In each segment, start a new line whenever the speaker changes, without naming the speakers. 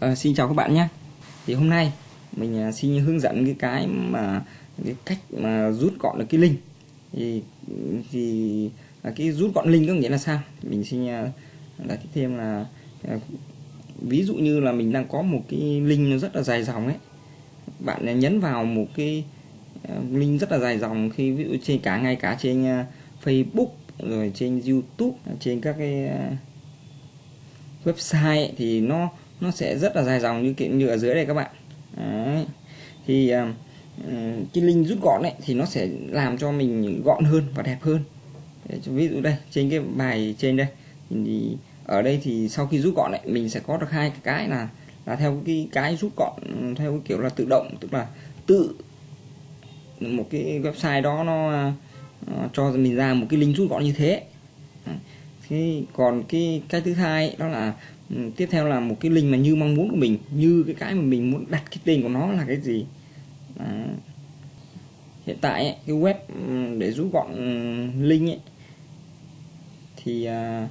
À, xin chào các bạn nhé. Thì hôm nay mình à, xin hướng dẫn cái cái mà cái cách mà rút gọn được cái link. Thì thì à, cái rút gọn link có nghĩa là sao? Mình xin là thêm là à, ví dụ như là mình đang có một cái link nó rất là dài dòng ấy. Bạn nhấn vào một cái à, link rất là dài dòng khi ví dụ trên cả ngay cả trên à, Facebook rồi trên YouTube trên các cái website ấy, thì nó nó sẽ rất là dài dòng như kiểu như ở dưới đây các bạn. Đấy. thì uh, cái link rút gọn ấy thì nó sẽ làm cho mình gọn hơn và đẹp hơn. Ví dụ đây trên cái bài trên đây thì ở đây thì sau khi rút gọn ấy mình sẽ có được hai cái là là theo cái cái rút gọn theo cái kiểu là tự động tức là tự một cái website đó nó uh, cho mình ra một cái link rút gọn như thế thế còn cái cái thứ hai đó là ừ, tiếp theo là một cái link mà như mong muốn của mình như cái cái mà mình muốn đặt cái tên của nó là cái gì Đó. hiện tại ấy, cái web ừ, để rút gọn ừ, link ấy, thì à,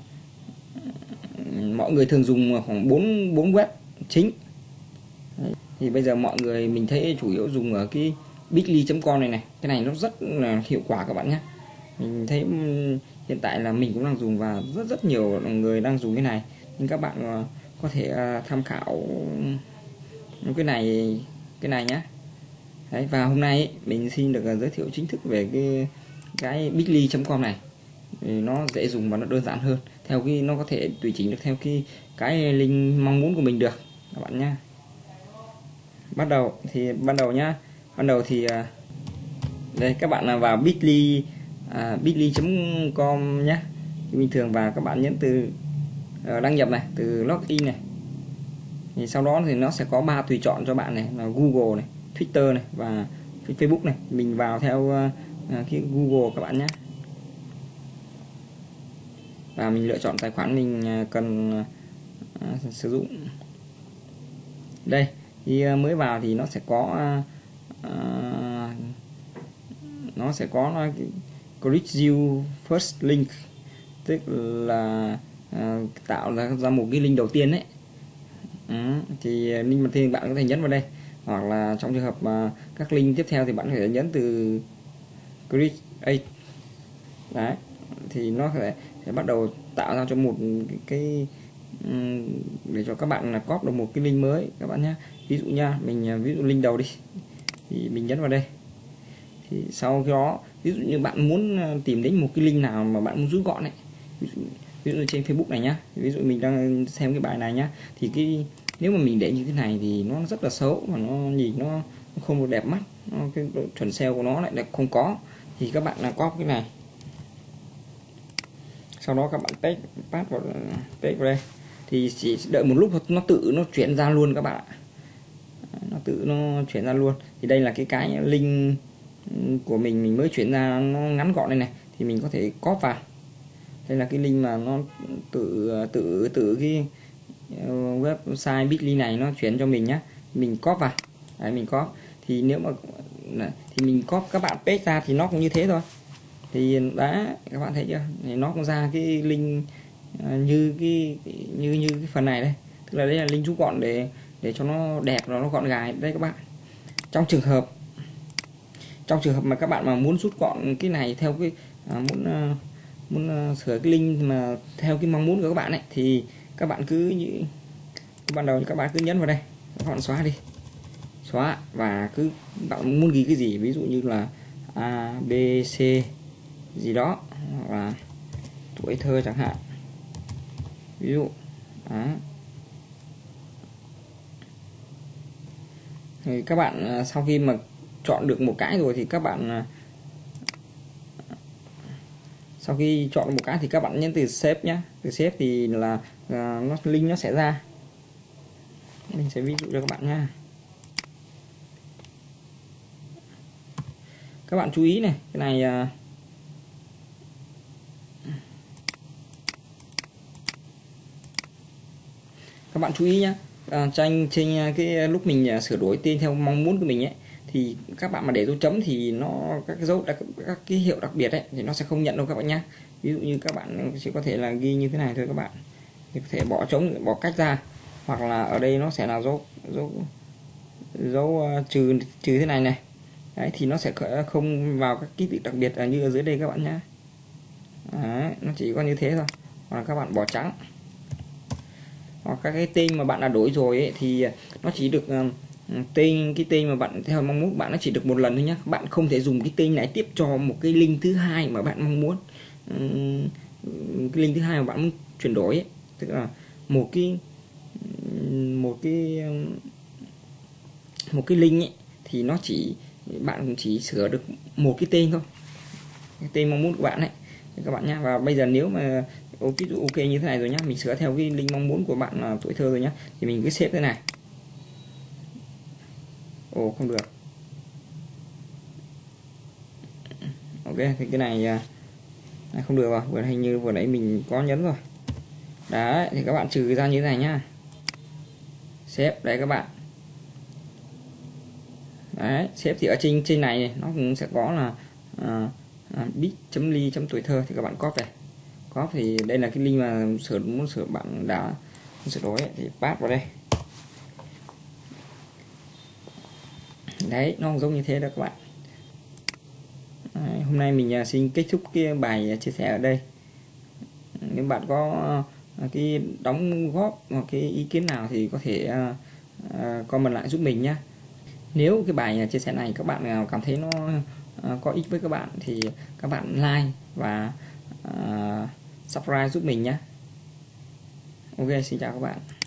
mọi người thường dùng khoảng 4 bốn web chính Đấy. thì bây giờ mọi người mình thấy chủ yếu dùng ở cái bitly.com này này cái này nó rất là hiệu quả các bạn nhé mình thấy hiện tại là mình cũng đang dùng và rất rất nhiều người đang dùng cái này. Nhưng các bạn ờ, có thể ờ, tham khảo cái này cái này nhé Đấy, và hôm nay mình xin được ờ, giới thiệu chính thức về cái cái bitly.com này. Thì nó dễ dùng và nó đơn giản hơn theo cái nó có thể tùy chỉnh được theo cái cái link mong muốn của mình được các bạn nhé bắt đầu thì ban đầu nhá. Ban đầu thì đây các bạn là vào bitly à, bitly.com nhé. Bình thường vào các bạn nhấn từ uh, đăng nhập này từ login này. Thì sau đó thì nó sẽ có ba tùy chọn cho bạn này là Google này Twitter này và Facebook này. Mình vào theo uh, cái Google các bạn nhé. Và mình lựa chọn tài khoản mình cần uh, sử dụng. Đây khi mới vào thì nó sẽ có uh, nó sẽ có create you first link tức là uh, tạo ra ra một cái link đầu tiên đấy ừ, thì à, link đầu tiên bạn có thể nhấn vào đây. Hoặc là trong trường hợp mà các link tiếp theo thì bạn có thể nhấn từ create đấy thì nó sẽ, sẽ bắt đầu tạo ra cho một cái ừ, để cho các bạn là copy được một cái link mới các bạn nhé ví dụ nha mình à, ví dụ link đầu đi. Thì mình nhấn vào đây thì sau đó ví dụ như bạn muốn ờ, tìm đến một cái link nào mà bạn muốn rút gọn ấy ví dụ, ví dụ trên Facebook này nhá ví dụ mình đang xem cái bài này nhá thì cái nếu mà mình để như thế này thì nó rất là xấu và nó nhìn nó không được đẹp mắt nó, cái độ chuẩn SEO của nó lại là không có. Thì các bạn là có cái này. Sau đó các bạn paste paste vào paste vào đây. Thì chỉ đợi một lúc nó tự nó chuyển ra luôn các bạn ạ. Nó tự nó chuyển ra luôn. Thì đây là cái cái link của mình mình mới chuyển ra nó ngắn gọn đây này, thì mình có thể copy vào. Đây là cái link mà nó tự tự tự cái ờ, website bitly này nó chuyển cho mình nhá. Mình copy vào. Đấy, mình có thì nếu mà thì mình copy các bạn paste ra thì nó cũng như thế thôi. Thì đã, các bạn thấy chưa? Thì nó cũng ra cái link ờ, như cái, như như cái phần này đây. Tức là đây là link rút gọn để để cho nó đẹp nó gọn gài đây các bạn. Trong trường hợp trong trường hợp mà các bạn mà muốn rút gọn cái này theo cái à, muốn à, muốn à, sửa cái link mà theo cái mong muốn của các bạn ấy thì các bạn cứ như ban đầu các bạn cứ nhấn vào đây các bạn xóa đi xóa và cứ bạn muốn ghi cái gì ví dụ như là a b c gì đó hoặc là tuổi thơ chẳng hạn ví dụ đó. thì các bạn à, sau khi mà chọn được một cái rồi thì các bạn à, sau khi chọn một cái thì các bạn nhấn từ save nhé từ save thì là uh, nó link nó sẽ ra. Mình sẽ ví dụ cho các bạn nha. Các bạn chú ý này cái này uh, các bạn chú ý nhé à, tranh trên cái lúc mình sửa đổi tên theo mong muốn của mình ấy thì các bạn mà để dấu chấm thì nó các cái dấu đặc, các cái hiệu đặc biệt ấy thì nó sẽ không nhận đâu các bạn nhé ví dụ như các bạn chỉ có thể là ghi như thế này thôi các bạn. Thì có thể bỏ trống bỏ cách ra. Hoặc là ở đây nó sẽ là dấu dấu dấu uh, trừ trừ thế này này. Đấy thì nó sẽ không vào các ký tự đặc biệt như ở dưới đây các bạn nhé đấy, nó chỉ có như thế thôi. Hoặc là các bạn bỏ trắng. Hoặc các cái tên mà bạn đã đổi rồi ấy, thì nó chỉ được uh, tên cái tên mà bạn theo mong muốn bạn nó chỉ được một lần thôi nhé bạn không thể dùng cái tên này tiếp cho một cái link thứ hai mà bạn mong muốn. Cái link thứ hai mà bạn muốn chuyển đổi ấy. tức là một cái một cái một cái link ấy, thì nó chỉ bạn chỉ sửa được một cái tên thôi. Cái tên mong muốn của bạn ấy. Các bạn nhá. Và bây giờ nếu mà ví dụ ok như thế này rồi nhá. Mình sửa theo cái link mong muốn của bạn là tuổi thơ rồi nhá. Thì mình cứ xếp thế này ồ không được. Ok thì cái này, à, này không được rồi. Vừa hình như vừa nãy mình có nhấn rồi. Đấy thì các bạn trừ ra như thế này nhá. Xếp đấy các bạn. Đấy xếp thì ở trên trên này nó cũng sẽ có là à, à, bit chấm ly chấm tuổi thơ thì các bạn copy này. Copy thì đây là cái link mà sửa muốn sửa bạn đã sửa đổi thì pass vào đây. Đấy nó giống như thế đó các bạn. Đấy, hôm nay mình à, xin kết thúc cái bài à, chia sẻ ở đây. Nếu bạn có à, cái đóng góp hoặc cái ý kiến nào thì có thể comment lại giúp mình nhé nếu cái bài chia sẻ này các bạn nào cảm thấy nó có ích với các bạn thì các bạn like và subscribe giúp mình nhé ok xin chào các bạn.